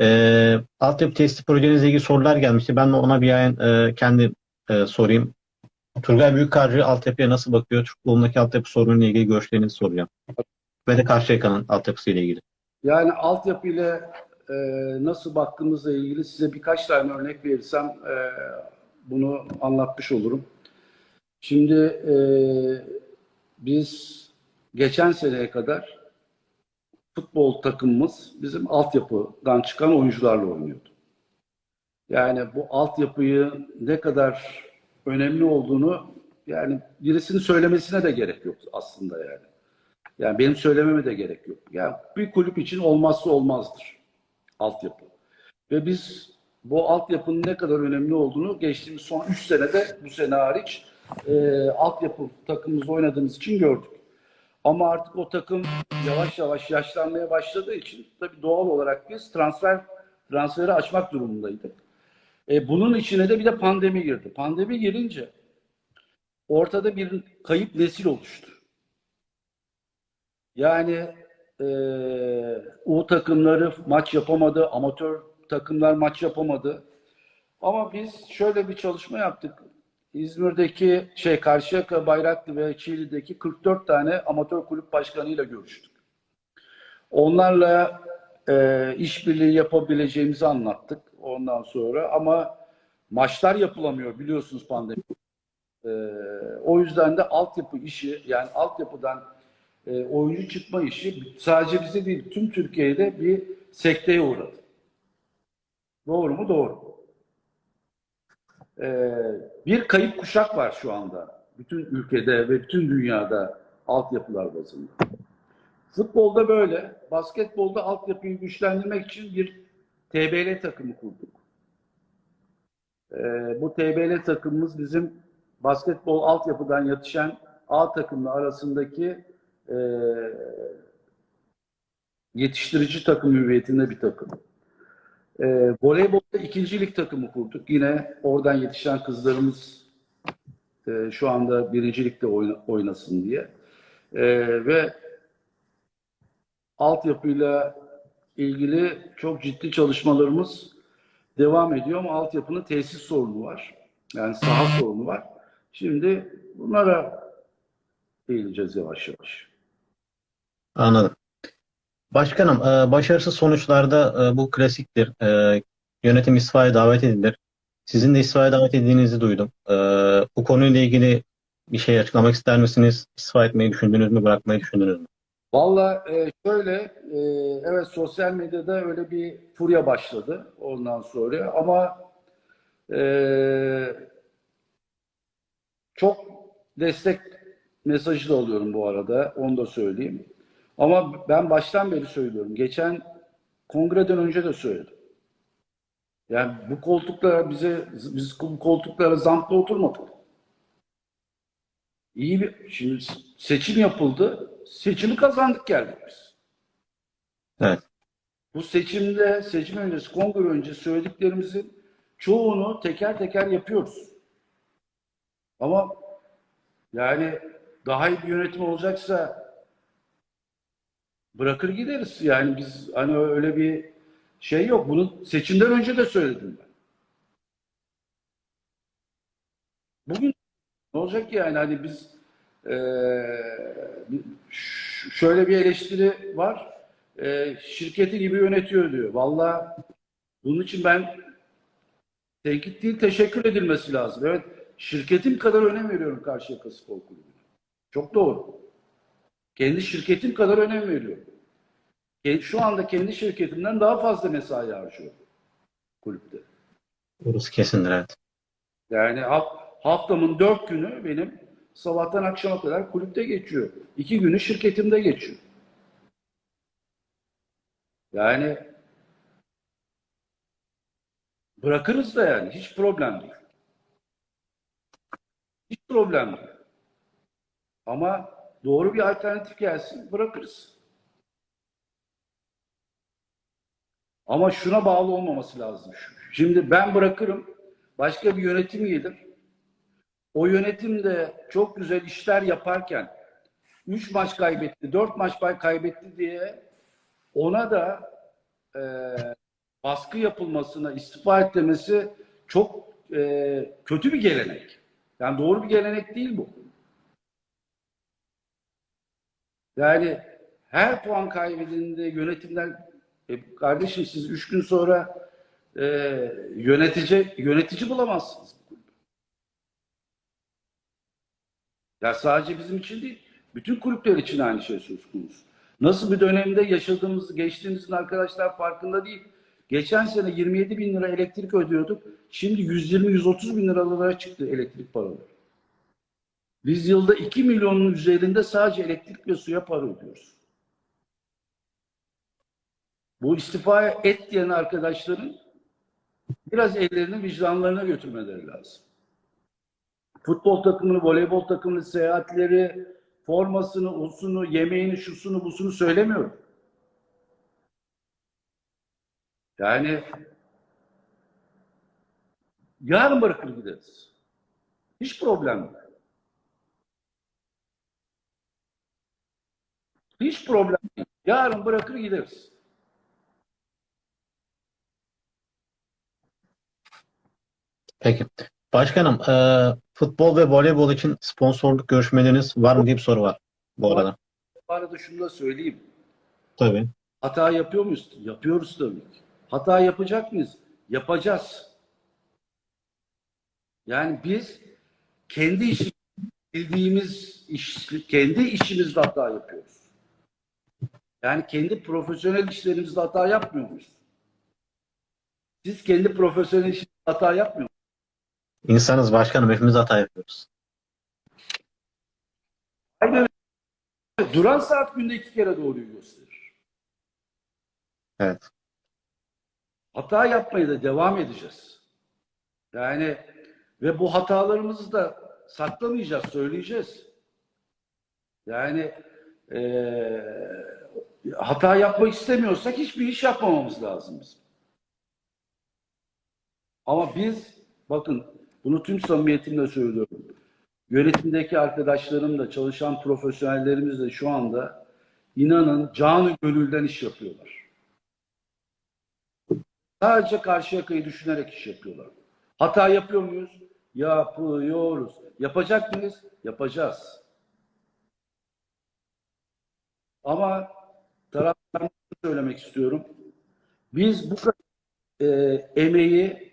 E, altyapı tesisi projenizle ilgili sorular gelmişti. Ben de ona bir yayın e, kendi e, sorayım. Turgay Büyükkarcı altyapıya nasıl bakıyor? Türk futbolundaki altyapı sorunuyla ilgili görüşlerinizi soracağım. Ve de Karşıyaka'nın altyapısıyla ilgili. Yani altyapı ile e, nasıl baktığımızla ilgili size birkaç tane örnek verirsem e, bunu anlatmış olurum. Şimdi e, biz geçen seneye kadar futbol takımımız bizim altyapıdan çıkan oyuncularla oynuyordu. Yani bu altyapıyı ne kadar önemli olduğunu yani birisinin söylemesine de gerek yok aslında yani. Yani benim söylememe de gerek yok. Yani bir kulüp için olmazsa olmazdır altyapı. Ve biz bu altyapının ne kadar önemli olduğunu geçtiğimiz son 3 senede bu sene hariç e, altyapı takımımızda oynadığımız için gördük. Ama artık o takım yavaş yavaş yaşlanmaya başladığı için tabii doğal olarak biz transfer transferi açmak durumundaydık. E, bunun içine de bir de pandemi girdi. Pandemi girince ortada bir kayıp nesil oluştu. Yani e, U takımları maç yapamadı, amatör takımlar maç yapamadı. Ama biz şöyle bir çalışma yaptık. İzmir'deki şey Karşıyaka, Bayraklı ve Çiğli'deki 44 tane amatör kulüp başkanıyla görüştük. Onlarla e, işbirliği yapabileceğimizi anlattık ondan sonra ama maçlar yapılamıyor biliyorsunuz pandemi. E, o yüzden de altyapı işi yani altyapıdan e, oyuncu çıkma işi sadece bize değil tüm Türkiye'de bir sekteye uğradı. Doğru mu? Doğru. Ee, bir kayıp kuşak var şu anda. Bütün ülkede ve bütün dünyada altyapılar bazında. Futbolda böyle. Basketbolda altyapıyı güçlendirmek için bir TBL takımı kurduk. Ee, bu TBL takımımız bizim basketbol altyapıdan yetişen A takımla arasındaki e, yetiştirici takım hüviyetinde bir takım. E, voleybolda ikincilik takımı kurduk. Yine oradan yetişen kızlarımız e, şu anda birincilikte oyna, oynasın diye. E, ve altyapıyla ilgili çok ciddi çalışmalarımız devam ediyor ama altyapının tesis sorunu var. Yani saha sorunu var. Şimdi bunlara eğileceğiz yavaş yavaş. Anladım. Başkanım, e, başarısız sonuçlarda e, bu klasiktir. E, yönetim istifaya davet edilir. Sizin de istifaya davet edildiğinizi duydum. Bu konuyla ilgili bir şey açıklamak ister misiniz? İstifa etmeyi düşündünüz mü, bırakmayı düşündünüz mü? Valla şöyle, evet sosyal medyada öyle bir furya başladı ondan sonra ama çok destek mesajı da alıyorum bu arada, onu da söyleyeyim. Ama ben baştan beri söylüyorum, geçen kongreden önce de söyledim. Yani bu koltuklara bize, biz bu koltuklara zampla oturmadık. İyi bir, şimdi seçim yapıldı. Seçimi kazandık geldik biz. Evet. Bu seçimde, seçim öncesi, kongre öncesi söylediklerimizin çoğunu teker teker yapıyoruz. Ama yani daha iyi bir yönetim olacaksa bırakır gideriz. Yani biz hani öyle bir şey yok. Bunu seçimden önce de söyledim ben. Bugün ne olacak ki yani hani biz ş- şöyle bir eleştiri var. Eee, şirketi gibi yönetiyor diyor. Vallahi bunun için ben tenkit değil teşekkür edilmesi lazım. Evet şirketim kadar önem veriyorum Karşıyaka Spor Kulübü'ne. Çok doğru. Kendi şirketim kadar önem veriyorum. Şu anda kendi şirketimden daha fazla mesai harcıyorum kulüpte. Burası kesindir, evet. Yani haf- haftamın dört günü benim sabahtan akşama kadar kulüpte geçiyor. İki günü şirketimde geçiyor. Yani bırakırız da yani hiç problem değil. Hiç problem değil. Ama doğru bir alternatif gelsin bırakırız. Ama şuna bağlı olmaması lazım. Şimdi ben bırakırım, başka bir yönetim gelir. O yönetim de çok güzel işler yaparken 3 maç kaybetti, 4 maç kaybetti diye ona da e, baskı yapılmasına, istifa etmesi çok e, kötü bir gelenek. Yani doğru bir gelenek değil bu. Yani her puan kaybedildiğinde yönetimden e, kardeşim siz üç gün sonra e, yönetici yönetici bulamazsınız. Ya sadece bizim için değil, bütün kulüpler için aynı şey söz konusu. Nasıl bir dönemde yaşadığımız, geçtiğimizin arkadaşlar farkında değil. Geçen sene 27 bin lira elektrik ödüyorduk. Şimdi 120-130 bin liralara çıktı elektrik paraları. Biz yılda 2 milyonun üzerinde sadece elektrik ve suya para ödüyoruz. Bu istifa et diyen arkadaşların biraz ellerini vicdanlarına götürmeleri lazım. Futbol takımını, voleybol takımını, seyahatleri, formasını, usunu, yemeğini, şusunu, busunu söylemiyorum. Yani yarın bırakır gideriz. Hiç problem yok. Hiç problem değil. Yarın bırakır gideriz. Peki. Başkanım, e, futbol ve voleybol için sponsorluk görüşmeleriniz var mı diye bir soru var bu arada. Bu arada şunu da söyleyeyim. Tabii. Hata yapıyor muyuz? Yapıyoruz tabii ki. Hata yapacak mıyız? Yapacağız. Yani biz kendi işi bildiğimiz iş, kendi işimizde hata yapıyoruz. Yani kendi profesyonel işlerimizde hata yapmıyor muyuz? Siz kendi profesyonel işinizde hata yapmıyor musunuz? İnsanız başkanım, hepimiz hata yapıyoruz. Aynen. Duran saat günde iki kere doğruyu gösterir. Evet. Hata yapmaya da devam edeceğiz. Yani ve bu hatalarımızı da saklamayacağız, söyleyeceğiz. Yani eee, hata yapmak istemiyorsak hiçbir iş yapmamamız lazım bizim. Ama biz, bakın bunu tüm samimiyetimle söylüyorum. Yönetimdeki arkadaşlarım da, çalışan profesyonellerimiz de şu anda inanın canı gönülden iş yapıyorlar. Sadece karşı yakayı düşünerek iş yapıyorlar. Hata yapıyor muyuz? Yapıyoruz. Yapacak mıyız? Yapacağız. Ama taraftarına söylemek istiyorum. Biz bu kadar e, emeği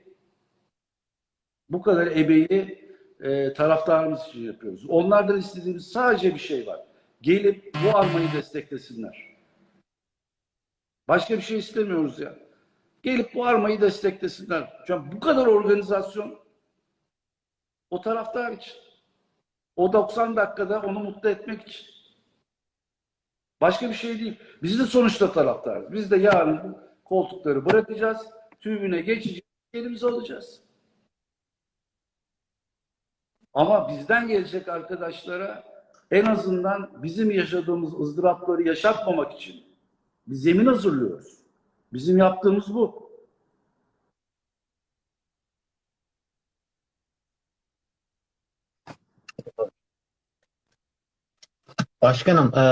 bu kadar emeği e, taraftarımız için yapıyoruz. Onlardan istediğimiz sadece bir şey var. Gelip bu armayı desteklesinler. Başka bir şey istemiyoruz ya. Gelip bu armayı desteklesinler. Çünkü bu kadar organizasyon o taraftar için. O 90 dakikada onu mutlu etmek için. Başka bir şey değil. Biz de sonuçta taraftarız. Biz de yarın koltukları bırakacağız. Tribüne geçeceğiz. Elimizi alacağız. Ama bizden gelecek arkadaşlara en azından bizim yaşadığımız ızdırapları yaşatmamak için bir zemin hazırlıyoruz. Bizim yaptığımız bu. Başkanım, e,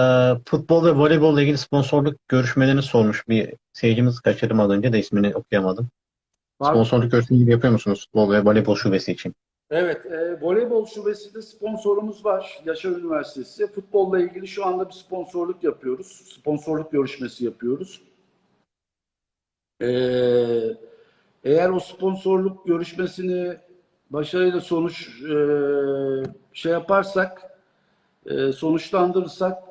futbol ve voleybolla ilgili sponsorluk görüşmelerini sormuş bir seyircimiz kaçırdım az önce de ismini okuyamadım. Sponsorluk görüşmeleri yapıyor musunuz futbol ve voleybol şubesi için? Evet, e, voleybol şubesinde sponsorumuz var. Yaşar Üniversitesi. Futbolla ilgili şu anda bir sponsorluk yapıyoruz. Sponsorluk görüşmesi yapıyoruz. E, eğer o sponsorluk görüşmesini başarıyla sonuç e, şey yaparsak, e, sonuçlandırırsak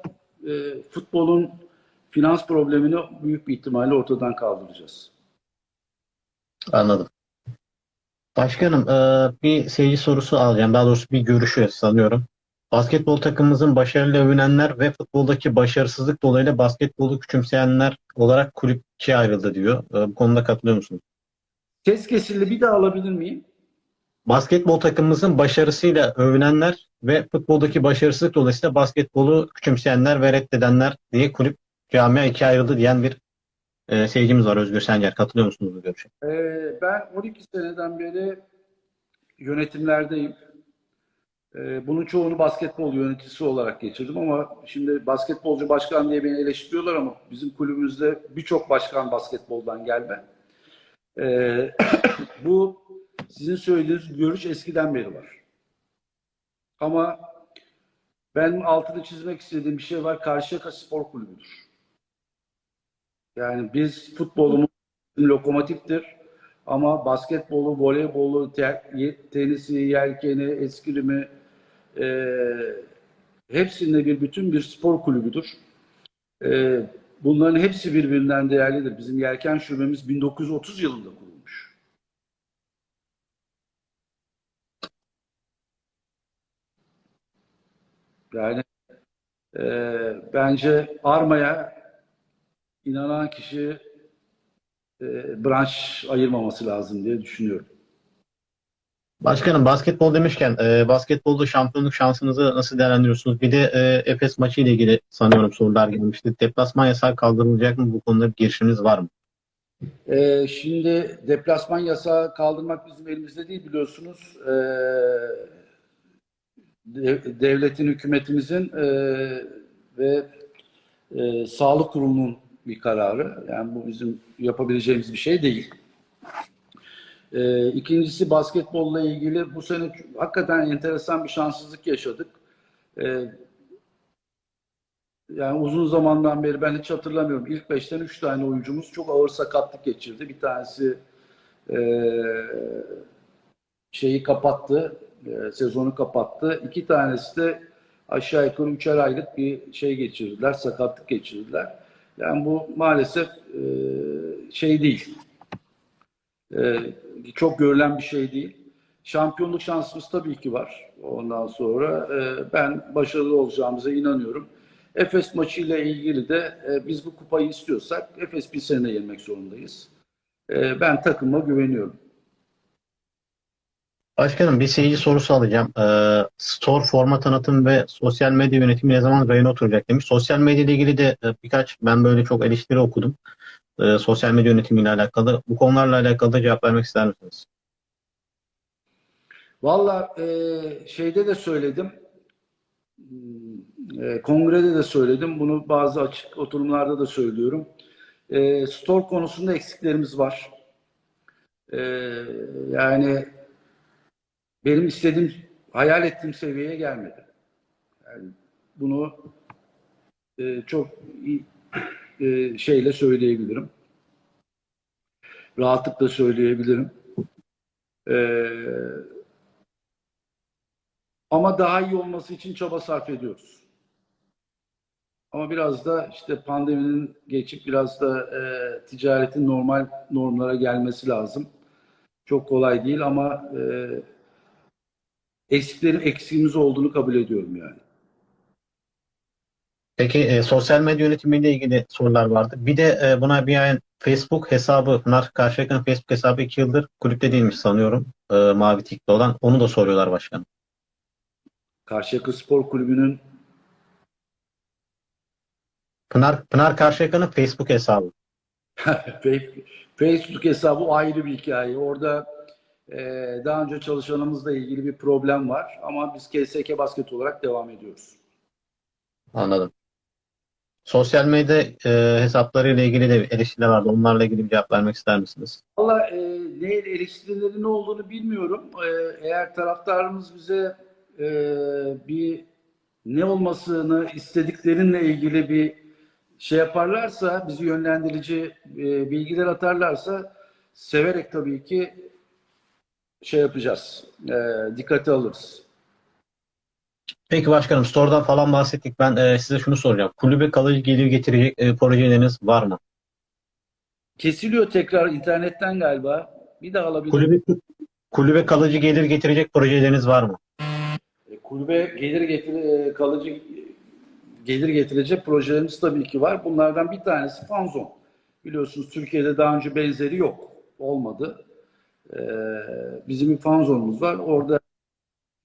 e, futbolun finans problemini büyük bir ihtimalle ortadan kaldıracağız. Anladım. Başkanım, e, bir seyirci sorusu alacağım. Daha doğrusu bir görüşü sanıyorum. Basketbol takımımızın başarıyla övünenler ve futboldaki başarısızlık dolayısıyla basketbolu küçümseyenler olarak kulüp ikiye ayrıldı diyor. E, bu konuda katılıyor musunuz? Ses kesildi bir daha alabilir miyim? Basketbol takımımızın başarısıyla övünenler ve futboldaki başarısızlık dolayısıyla basketbolu küçümseyenler ve reddedenler diye kulüp camia ikiye ayrıldı diyen bir e, seyircimiz var Özgür Sencer. Katılıyor musunuz bu görüşe? Ee, ben 12 seneden beri yönetimlerdeyim. Ee, bunun çoğunu basketbol yöneticisi olarak geçirdim ama şimdi basketbolcu başkan diye beni eleştiriyorlar ama bizim kulübümüzde birçok başkan basketboldan gelme. Ee, bu sizin söylediğiniz görüş eskiden beri var. Ama ben altını çizmek istediğim bir şey var. Karşıyaka Spor Kulübü'dür. Yani biz futbolumuz lokomotiftir. Ama basketbolu, voleybolu, tenisi, yelkeni, eskrimi e, hepsinde bir bütün bir spor kulübüdür. E, bunların hepsi birbirinden değerlidir. Bizim yelken şubemiz 1930 yılında kurulmuş. Yani e, bence armaya inanan kişi e, branş ayırmaması lazım diye düşünüyorum. Başkanım basketbol demişken e, basketbolda şampiyonluk şansınızı nasıl değerlendiriyorsunuz? Bir de e, Efes maçı ile ilgili sanıyorum sorular gelmişti. Deplasman yasağı kaldırılacak mı? Bu konuda bir girişiniz var mı? Ee, şimdi deplasman yasağı kaldırmak bizim elimizde değil biliyorsunuz. Dev- devletin, hükümetimizin e, ve e, sağlık kurulunun bir kararı. Yani bu bizim yapabileceğimiz bir şey değil. Ee, ikincisi basketbolla ilgili bu sene hakikaten enteresan bir şanssızlık yaşadık. Ee, yani uzun zamandan beri ben hiç hatırlamıyorum. İlk beşten üç tane oyuncumuz çok ağır sakatlık geçirdi. Bir tanesi eee, şeyi kapattı, eee, sezonu kapattı. İki tanesi de aşağı yukarı üçer aylık bir şey geçirdiler, sakatlık geçirdiler. Yani bu maalesef eee, şey değil. Eee, çok görülen bir şey değil. Şampiyonluk şansımız tabii ki var. Ondan sonra eee, ben başarılı olacağımıza inanıyorum. Efes maçıyla ilgili de e, biz bu kupayı istiyorsak Efes bir sene yenmek zorundayız. E, ben takıma güveniyorum. Başkanım bir seyirci sorusu alacağım. E, store forma tanıtım ve sosyal medya yönetimi ne zaman rayına oturacak demiş. Sosyal medya ile ilgili de e, birkaç ben böyle çok eleştiri okudum. E, sosyal medya yönetimiyle alakalı. Bu konularla alakalı da cevap vermek ister misiniz? Valla e, şeyde de söyledim. Hmm, e, kongrede de söyledim. Bunu bazı açık oturumlarda da söylüyorum. E, store konusunda eksiklerimiz var. E, yani benim istediğim, hayal ettiğim seviyeye gelmedi. Yani bunu e, çok e, şeyle söyleyebilirim. Rahatlıkla söyleyebilirim. E, ama daha iyi olması için çaba sarf ediyoruz. Ama biraz da işte pandeminin geçip biraz da e, ticaretin normal normlara gelmesi lazım. Çok kolay değil ama e, eksiklerin eksiğimiz olduğunu kabul ediyorum yani. Peki e, sosyal medya yönetimiyle ilgili sorular vardı. Bir de e, buna bir ayın Facebook hesabı, Pınar Karşıyaka'nın Facebook hesabı iki yıldır kulüpte değilmiş sanıyorum. E, Mavi Tik'te olan. Onu da soruyorlar başkanım. Karşıyaka Spor Kulübü'nün Pınar, Pınar Karşıyaka'nın Facebook hesabı. Facebook hesabı ayrı bir hikaye. Orada daha önce çalışanımızla ilgili bir problem var ama biz KSK Basket olarak devam ediyoruz. Anladım. Sosyal medya e, hesaplarıyla ilgili de eleştiriler vardı. Onlarla ilgili bir cevap vermek ister misiniz? Valla e, ne eleştirilerin ne olduğunu bilmiyorum. E, eğer taraftarımız bize e, bir ne olmasını istediklerinle ilgili bir şey yaparlarsa, bizi yönlendirici e, bilgiler atarlarsa severek tabii ki şey yapacağız. E, dikkate alırız. Peki başkanım, store'dan falan bahsettik. Ben e, size şunu soracağım. Kulübe kalıcı gelir getirecek e, projeleriniz var mı? Kesiliyor tekrar internetten galiba. Bir daha alabilir Kulübe, kulübe kalıcı gelir getirecek projeleriniz var mı? E, Kulübe gelir getir e, kalıcı gelir getirecek projelerimiz tabii ki var. Bunlardan bir tanesi Fanzon. Biliyorsunuz Türkiye'de daha önce benzeri yok. Olmadı. E, bizim bir Fanzon'umuz var. Orada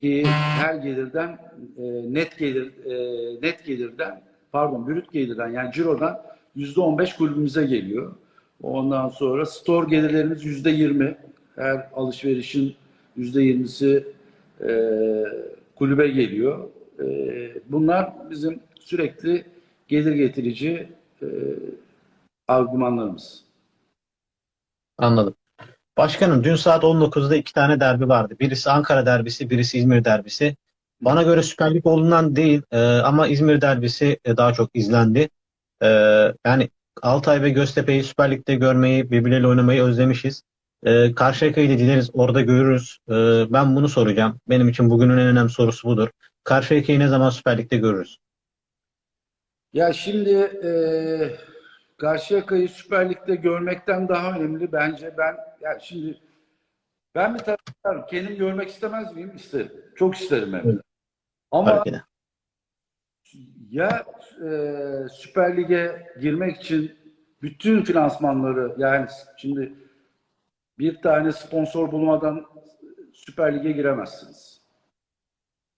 ki her gelirden e, net gelir e, net gelirden pardon brüt gelirden yani cirodan yüzde on beş kulübümüze geliyor. Ondan sonra store gelirlerimiz yüzde yirmi. Her alışverişin yüzde yirmisi e, kulübe geliyor. Bunlar bizim sürekli gelir getirici e, argümanlarımız. Anladım. Başkanım dün saat 19'da iki tane derbi vardı. Birisi Ankara derbisi, birisi İzmir derbisi. Bana göre Süper Lig olduğundan değil e, ama İzmir derbisi e, daha çok izlendi. E, yani Altay ve Göztepe'yi Süper Lig'de görmeyi, birbirleriyle oynamayı özlemişiz. E, Karşıyaka'yı da dileriz orada görürüz. E, ben bunu soracağım. Benim için bugünün en önemli sorusu budur. Karşıyaka'yı ne zaman Süper Lig'de görürüz? Ya şimdi e, Karşıyaka'yı Süper Lig'de görmekten daha önemli bence ben ya şimdi ben bir taraftarım. Kendim görmek istemez miyim? İsterim. Çok isterim hem de. Ama de. ya e, Süper Lig'e girmek için bütün finansmanları yani şimdi bir tane sponsor bulmadan Süper Lig'e giremezsiniz.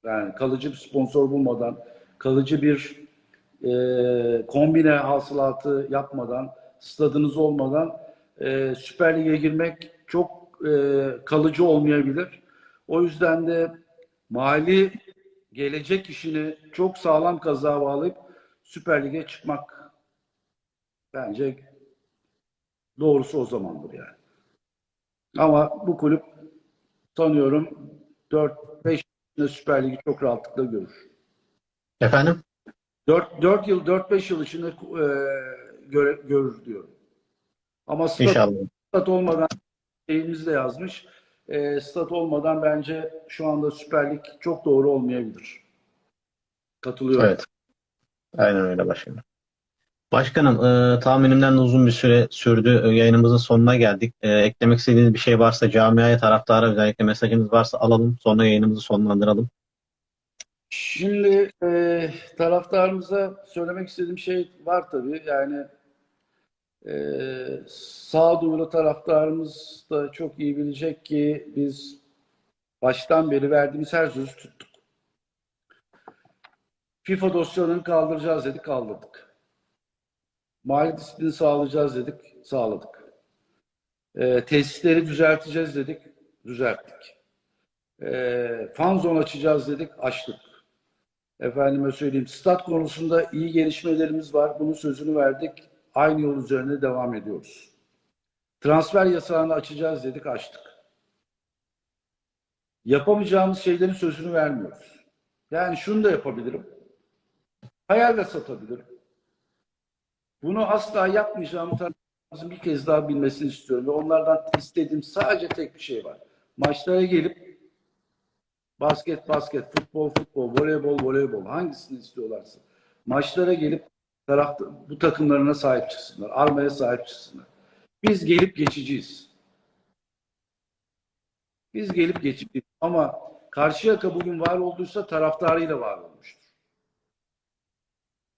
Yani kalıcı bir sponsor bulmadan, kalıcı bir e, kombine hasılatı yapmadan, stadınız olmadan e, Süper Lig'e girmek çok e, kalıcı olmayabilir. O yüzden de mali gelecek işini çok sağlam kazağa bağlayıp Süper Lig'e çıkmak bence doğrusu o zamandır yani. Ama bu kulüp sanıyorum 4-5 yılda Süper Lig'i çok rahatlıkla görür. Efendim? 4, 4 yıl, 4-5 yıl içinde e, göre- görür diyorum. Ama stat, İnşallah. stat olmadan şeyimiz de yazmış. E, stat olmadan bence şu anda Süper Lig çok doğru olmayabilir. Katılıyorum. Evet. Aynen öyle başkanım. Başkanım, e, tahminimden de uzun bir süre sürdü. E, yayınımızın sonuna geldik. E, eklemek istediğiniz bir şey varsa camiaya, taraftara özellikle mesajınız varsa alalım. Sonra yayınımızı sonlandıralım. Şimdi e, taraftarımıza söylemek istediğim şey var tabii. Yani e, sağduyulu taraftarımız da çok iyi bilecek ki biz baştan beri verdiğimiz her sözü tuttuk. FIFA dosyalarını kaldıracağız dedik, kaldırdık. Mali disiplini sağlayacağız dedik, sağladık. E, tesisleri düzelteceğiz dedik, düzelttik. E, fan zone açacağız dedik, açtık. Efendime söyleyeyim, stat konusunda iyi gelişmelerimiz var. Bunun sözünü verdik. Aynı yol üzerinde devam ediyoruz. Transfer yasağını açacağız dedik, açtık. Yapamayacağımız şeylerin sözünü vermiyoruz. Yani şunu da yapabilirim. Hayal de satabilirim. Bunu asla yapmayacağımı taraftarımızın bir kez daha bilmesini istiyorum. Ve onlardan istediğim sadece tek bir şey var. Maçlara gelip Basket, basket, futbol, futbol, voleybol, voleybol. Hangisini istiyorlarsa. Maçlara gelip tarafta, bu takımlarına sahip çıksınlar. Armaya sahip çıksınlar. Biz gelip geçiciyiz. Biz gelip geçiciyiz. Ama Karşıyaka bugün var olduysa taraftarıyla var olmuştur.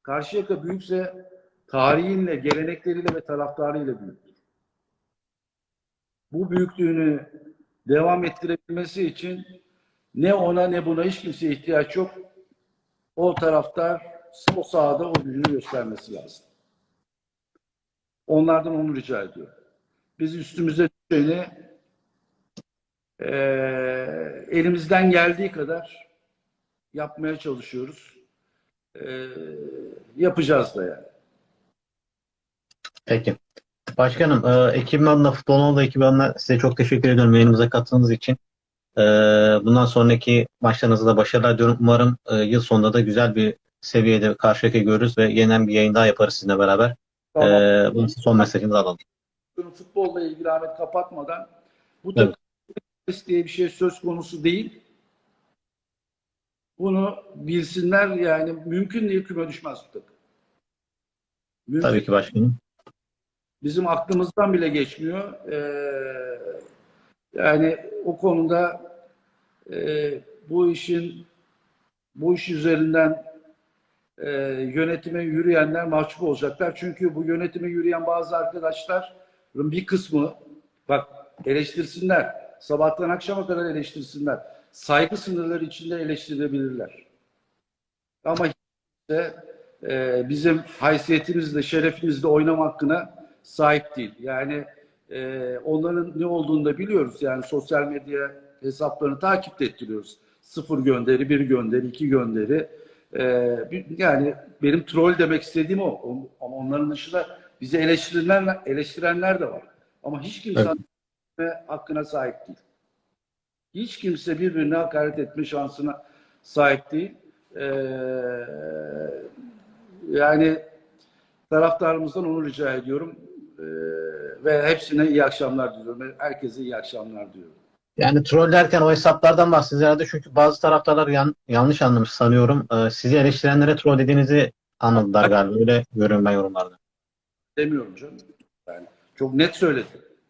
Karşıyaka büyükse tarihinle, gelenekleriyle ve taraftarıyla büyüktür. Bu büyüklüğünü devam ettirebilmesi için ne ona ne buna hiç kimseye ihtiyaç yok. O taraftar o sahada o gücünü göstermesi lazım. Onlardan onu rica ediyorum. Biz üstümüze düşeni eee, elimizden geldiği kadar yapmaya çalışıyoruz. Eee, yapacağız da yani. Peki. Başkanım, e, da ekibi adına size çok teşekkür ediyorum yayınımıza katıldığınız için. E, bundan sonraki maçlarınızda da başarılar diliyorum. Umarım e, yıl sonunda da güzel bir seviyede karşıyaka görürüz ve yeniden bir yayın daha yaparız sizinle beraber. Tamam. E, bunun son mesajınızı alalım. futbolla ilgili Ahmet kapatmadan bu Evet. takım diye bir şey söz konusu değil. Bunu bilsinler yani mümkün değil küme düşmez bu takım. Mümkün. Tabii ki başkanım. Bizim aklımızdan bile geçmiyor. Ee, yani o konuda e, bu işin bu iş üzerinden e, yönetime yürüyenler mahcup olacaklar. Çünkü bu yönetime yürüyen bazı arkadaşların bir kısmı bak eleştirsinler. Sabahtan akşama kadar eleştirsinler. Saygı sınırları içinde eleştirebilirler. Ama de e, bizim haysiyetimizle, şerefimizle oynama hakkına sahip değil. Yani e, onların ne olduğunu da biliyoruz. Yani sosyal medya hesaplarını takip ettiriyoruz. Sıfır gönderi, bir gönderi, iki gönderi. E, bir- yani benim troll demek istediğim o. O- Ama onların dışında bizi eleştirenler, eleştirenler de var. Ama hiç kimse Evet. hakkına sahip değil. Hiç kimse birbirine hakaret etme şansına sahip değil. Ee, yani taraftarımızdan onu rica ediyorum. Ee, ve hepsine iyi akşamlar diliyorum. Herkese iyi akşamlar diyorum. Yani troll derken o hesaplardan bahsediyoruz herhalde çünkü bazı taraftarlar yan- yanlış anlamış sanıyorum. E, sizi eleştirenlere troll dediğinizi anladılar galiba. Öyle görüyorum ben yorumlarda. Demiyorum canım. Yani çok net söyledim.